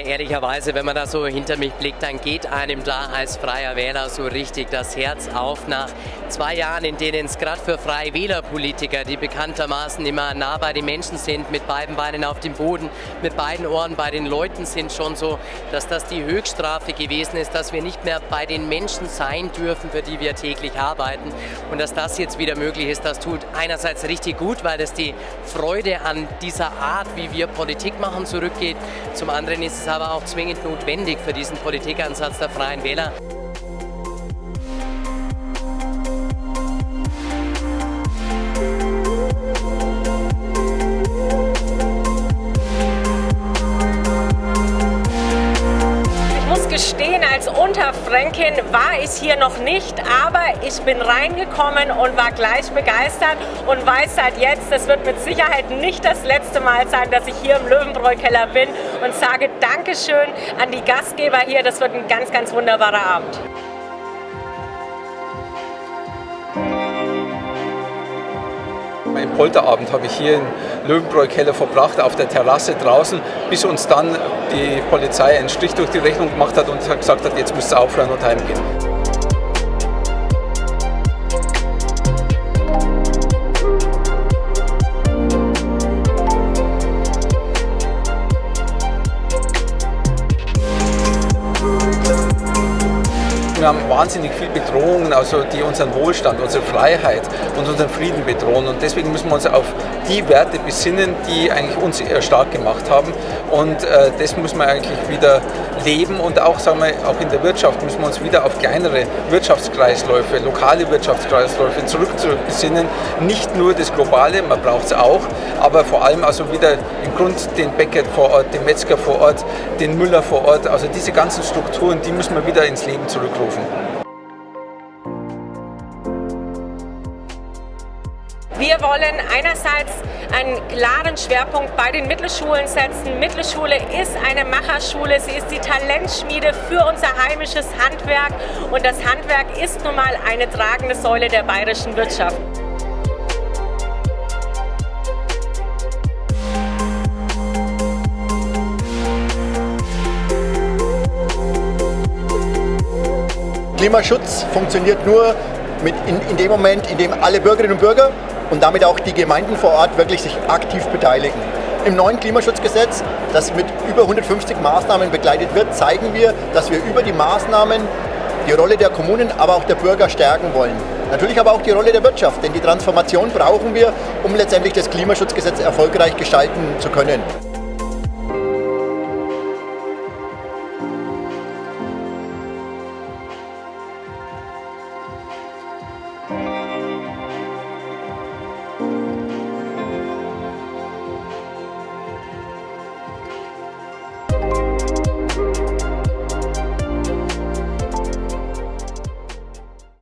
ehrlicherweise, wenn man da so hinter mich blickt, dann geht einem da als freier Wähler so richtig das Herz auf nach zwei Jahren, in denen es gerade für freie Wählerpolitiker, die bekanntermaßen immer nah bei den Menschen sind, mit beiden Beinen auf dem Boden, mit beiden Ohren bei den Leuten sind, schon so, dass das die Höchststrafe gewesen ist, dass wir nicht mehr bei den Menschen sein dürfen, für die wir täglich arbeiten. Und dass das jetzt wieder möglich ist, das tut einerseits richtig gut, weil es die Freude an dieser Art, wie wir Politik machen, zurückgeht. Zum anderen ist es aber auch zwingend notwendig für diesen Politikansatz der Freien Wähler. Als Unterfränkin war ich hier noch nicht, aber ich bin reingekommen und war gleich begeistert und weiß seit jetzt, das wird mit Sicherheit nicht das letzte Mal sein, dass ich hier im Löwenbräu-Keller bin und sage Dankeschön an die Gastgeber hier. Das wird ein ganz, ganz wunderbarer Abend. Mein Polterabend habe ich hier in Löwenbräu-Keller verbracht, auf der Terrasse draußen, bis uns dann die Polizei einen Strich durch die Rechnung gemacht hat und gesagt hat, jetzt müsst ihr aufhören und heimgehen. Wir haben wahnsinnig viel Bedrohungen, also die unseren Wohlstand, unsere Freiheit und unseren Frieden bedrohen. Und deswegen müssen wir uns auf die Werte besinnen, die eigentlich uns stark gemacht haben. Und äh, das muss man eigentlich wieder leben und auch, sagen wir, auch in der Wirtschaft müssen wir uns wieder auf kleinere Wirtschaftskreisläufe, lokale Wirtschaftskreisläufe zurückbesinnen. Nicht nur das Globale, man braucht es auch, aber vor allem also wieder im Grund den Bäcker vor Ort, den Metzger vor Ort, den Müller vor Ort. Also diese ganzen Strukturen, die müssen wir wieder ins Leben zurückrufen. Wir wollen einerseits einen klaren Schwerpunkt bei den Mittelschulen setzen. Mittelschule ist eine Macherschule, sie ist die Talentschmiede für unser heimisches Handwerk und das Handwerk ist nun mal eine tragende Säule der bayerischen Wirtschaft. Klimaschutz funktioniert nur in, in dem Moment, in dem alle Bürgerinnen und Bürger und damit auch die Gemeinden vor Ort wirklich sich aktiv beteiligen. Im neuen Klimaschutzgesetz, das mit über 150 Maßnahmen begleitet wird, zeigen wir, dass wir über die Maßnahmen die Rolle der Kommunen, aber auch der Bürger stärken wollen. Natürlich aber auch die Rolle der Wirtschaft, denn die Transformation brauchen wir, um letztendlich das Klimaschutzgesetz erfolgreich gestalten zu können.